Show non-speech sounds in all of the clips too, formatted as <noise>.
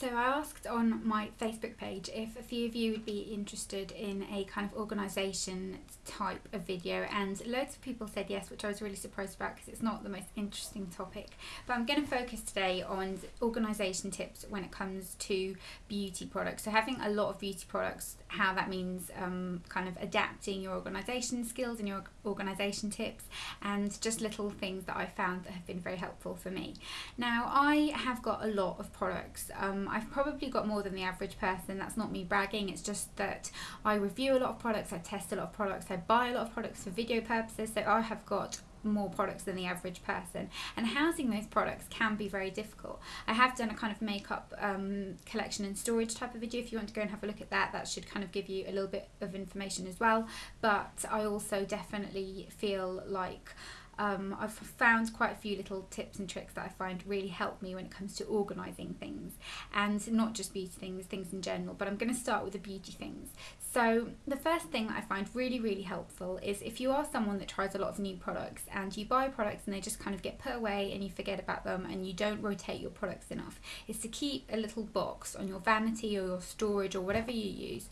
So I asked on my Facebook page if a few of you would be interested in a kind of organisation type of video and loads of people said yes which I was really surprised about because it's not the most interesting topic but I'm going to focus today on organisation tips when it comes to beauty products. So having a lot of beauty products how that means um, kind of adapting your organisation skills and your organisation tips and just little things that I found that have been very helpful for me. Now I have got a lot of products um, I've probably got more than the average person. That's not me bragging. It's just that I review a lot of products, I test a lot of products, I buy a lot of products for video purposes. So I have got more products than the average person and housing those products can be very difficult i have done a kind of makeup um, collection and storage type of video if you want to go and have a look at that that should kind of give you a little bit of information as well but i also definitely feel like um, I've found quite a few little tips and tricks that I find really help me when it comes to organising things and not just beauty things, things in general, but I'm going to start with the beauty things. So the first thing I find really, really helpful is if you are someone that tries a lot of new products and you buy products and they just kind of get put away and you forget about them and you don't rotate your products enough, is to keep a little box on your vanity or your storage or whatever you use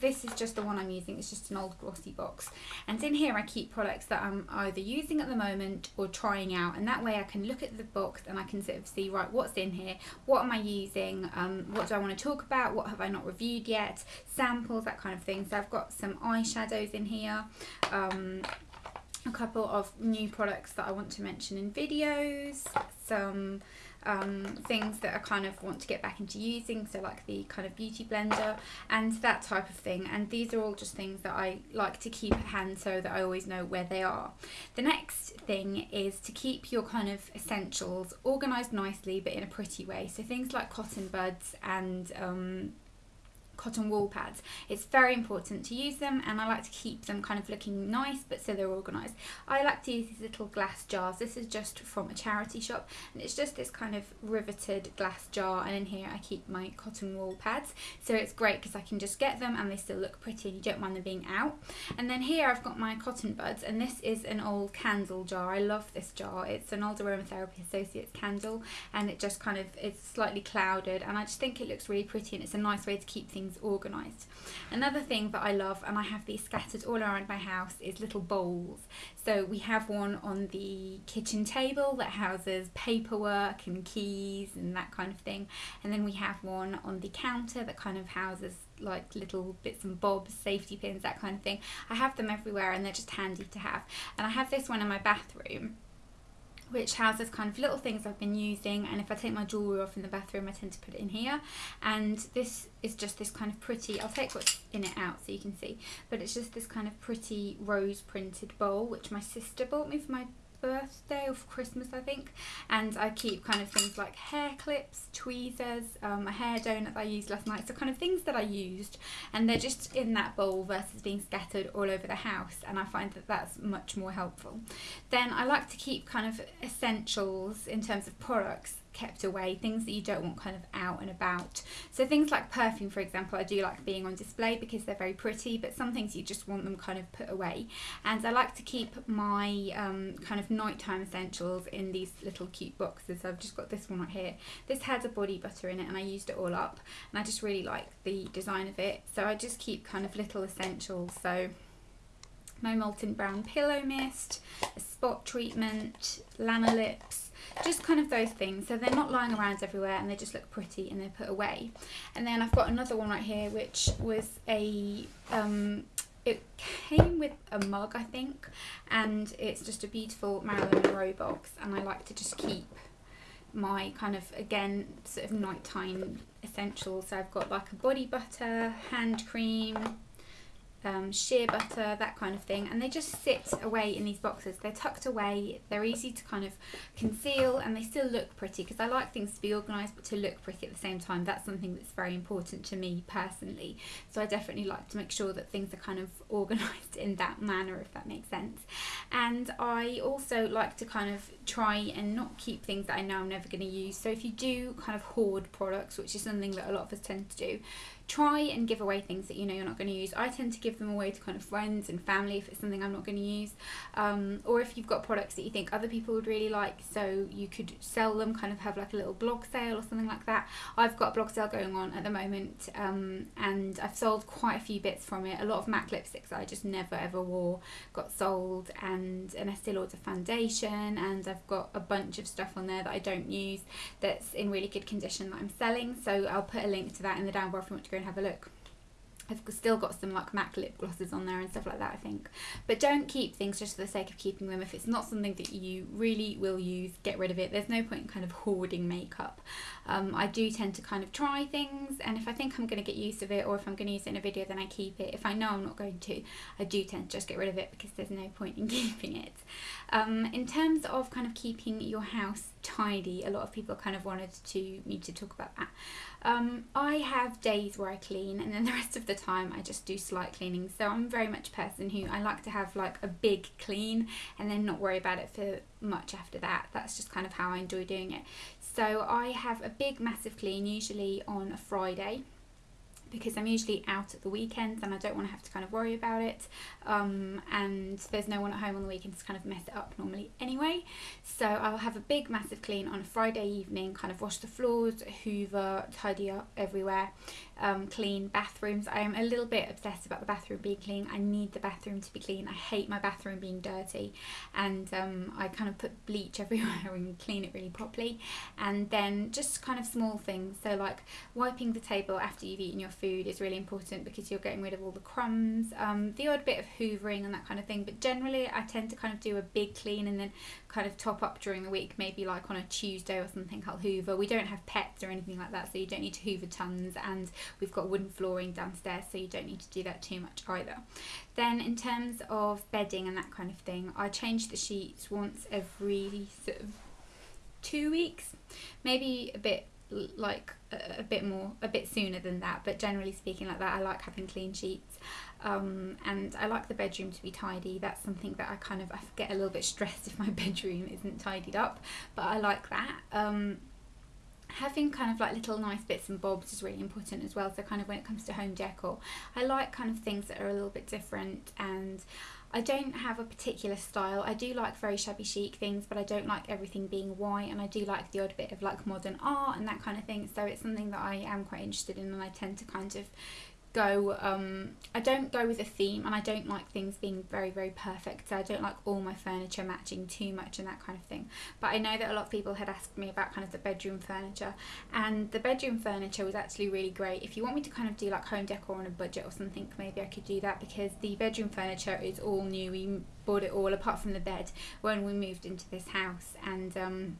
this is just the one I'm using, it's just an old glossy box. And in here I keep products that I'm either using at the moment or trying out and that way I can look at the box and I can sort of see, right, what's in here, what am I using, um, what do I want to talk about, what have I not reviewed yet, samples, that kind of thing. So I've got some eyeshadows in here, um, a couple of new products that I want to mention in videos, some um, things that I kind of want to get back into using, so like the kind of beauty blender and that type of thing. And these are all just things that I like to keep at hand so that I always know where they are. The next thing is to keep your kind of essentials organised nicely but in a pretty way. So things like cotton buds and um, cotton wool pads. It's very important to use them and I like to keep them kind of looking nice but so they're organised. I like to use these little glass jars. This is just from a charity shop and it's just this kind of riveted glass jar and in here I keep my cotton wool pads so it's great because I can just get them and they still look pretty and you don't mind them being out. And then here I've got my cotton buds and this is an old candle jar. I love this jar. It's an old aromatherapy associates candle and it just kind of it's slightly clouded and I just think it looks really pretty and it's a nice way to keep things things organised. Another thing that I love, and I have these scattered all around my house, is little bowls. So we have one on the kitchen table that houses paperwork and keys and that kind of thing. And then we have one on the counter that kind of houses like little bits and bobs, safety pins, that kind of thing. I have them everywhere and they're just handy to have. And I have this one in my bathroom which houses kind of little things I've been using and if I take my jewellery off in the bathroom I tend to put it in here. And this is just this kind of pretty, I'll take what's in it out so you can see, but it's just this kind of pretty rose printed bowl which my sister bought me for my birthday or Christmas I think. And I keep kind of things like hair clips, tweezers, um, a hair donut that I used last night. So kind of things that I used and they're just in that bowl versus being scattered all over the house and I find that that's much more helpful. Then I like to keep kind of essentials in terms of products kept away, things that you don't want kind of out and about. So things like perfume, for example, I do like being on display because they're very pretty, but some things you just want them kind of put away. And I like to keep my um, kind of nighttime essentials in these little cute boxes. I've just got this one right here. This has a body butter in it and I used it all up and I just really like the design of it. So I just keep kind of little essentials. So my Molton Brown Pillow Mist, a spot treatment, Lanolips, just kind of those things. So they're not lying around everywhere and they just look pretty and they're put away. And then I've got another one right here which was a um, it came with a mug I think and it's just a beautiful Marilyn Monroe box and I like to just keep my kind of again sort of nighttime essentials. So I've got like a body butter hand cream um, shea butter, that kind of thing, and they just sit away in these boxes. They're tucked away, they're easy to kind of conceal, and they still look pretty because I like things to be organised but to look pretty at the same time. That's something that's very important to me personally. So I definitely like to make sure that things are kind of <laughs> organised in that manner, if that makes sense. And I also like to kind of try and not keep things that I know I'm never going to use. So if you do kind of hoard products, which is something that a lot of us tend to do, try and give away things that you know you're not going to use. I tend to give them away to kind of friends and family if it's something I'm not going to use, um, or if you've got products that you think other people would really like, so you could sell them, kind of have like a little blog sale or something like that. I've got a blog sale going on at the moment, um, and I've sold quite a few bits from it. A lot of MAC lipsticks that I just never ever wore got sold, and an Estee Lauder foundation, and I've got a bunch of stuff on there that I don't use that's in really good condition that I'm selling. So I'll put a link to that in the down bar if you want to go and have a look. I've still got some like MAC lip glosses on there and stuff like that I think. But don't keep things just for the sake of keeping them. If it's not something that you really will use get rid of it. There's no point in kind of hoarding makeup. Um, I do tend to kind of try things and if I think I'm going to get use of it or if I'm going to use it in a video then I keep it. If I know I'm not going to I do tend to just get rid of it because there's no point in <laughs> keeping it. Um, in terms of kind of keeping your house tidy a lot of people kind of wanted to me to talk about that um, I have days where I clean and then <laughs> the rest of the time I just do slight cleaning. So I'm very much a person who I like to have like a big clean and then not worry about it for much after that. That's just kind of how I enjoy doing it. So I have a big massive clean usually on a Friday because I'm usually out at the weekends and I don't want to have to kind of worry about it um, and there's no one at home on the weekends to kind of mess it up normally anyway. So I'll have a big massive clean on a Friday evening kind of wash the floors hoover tidy up everywhere um, clean bathrooms. I am a little bit obsessed about the bathroom being clean. I need the bathroom to be clean. I hate my bathroom being dirty. And um, I kind of put bleach <laughs> everywhere and clean it really properly. And then just kind of small things. So like wiping the table after you've eaten your food is really important because you're getting rid of all the crumbs, um, the odd bit of hoovering and that kind of thing. But generally, I tend to kind of do a big clean and then kind of top up during the week, maybe like on a Tuesday or something. I'll hoover. We don't have pets or anything like that, so you don't need to hoover tons. And we've got wooden flooring downstairs, so you don't need to do that too much either. Then, in terms of bedding and that kind of thing, I change the sheets once every sort of two weeks, maybe a bit like a, a, bit more a bit sooner than that. But generally speaking like that I like having clean sheets. Um, and I like the bedroom to be tidy. That's something that I kind of I get a little bit stressed <laughs> if my bedroom isn't tidied up. But I like that. Um, having kind of like little nice bits and bobs is really important as well so kind of when it comes to home decor I like kind of things that are a little bit different and I don't have a particular style. I do like very shabby chic things, but I don't like everything being white, and I do like the odd bit of like modern art and that kind of thing. So it's something that I am quite interested in, and I tend to kind of go um I don't go with a theme and I don't like things being very very perfect so I don't like all my furniture matching too much and that kind of thing. But I know that a lot of people had asked me about kind of the bedroom furniture and the bedroom furniture was actually really great. If you want me to kind of do like home decor on a budget or something maybe I could do that because the bedroom furniture is all new. We bought it all apart from the bed when we moved into this house and um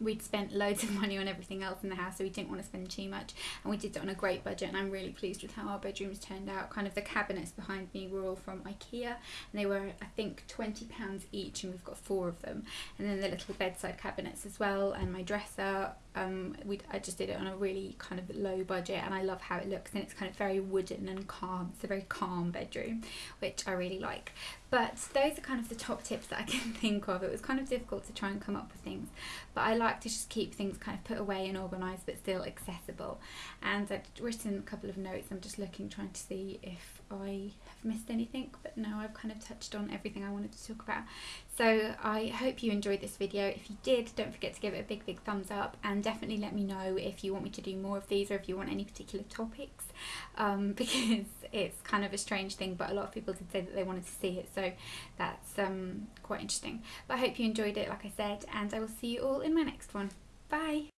we'd spent loads of money on everything else in the house so we didn't want to spend too much and we did it on a great budget and I'm really pleased with how our bedrooms turned out. Kind of the cabinets behind me were all from Ikea and they were I think 20 pounds each and we've got four of them. And then the little bedside cabinets as well and my dresser um, we I just did it on a really kind of low budget and I love how it looks and it's kind of very wooden and calm it's a very calm bedroom which I really like but those are kind of the top tips that I <laughs> can think of. It was kind of difficult to try and come up with things but I like to just keep things kind of put away and organised but still accessible. And I've written a couple of notes. I'm just looking trying to see if I have missed anything but no I've kind of touched on everything I wanted to talk about. So I hope you enjoyed this video. If you did don't forget to give it a big big thumbs up and definitely let me know if you want me to do more of these or if you want any particular topics um, <laughs> because it's kind of a strange thing but a lot of people did say that they wanted to see it so that's um, quite interesting. But I hope you enjoyed it like I said and I will see you all in my next one. Bye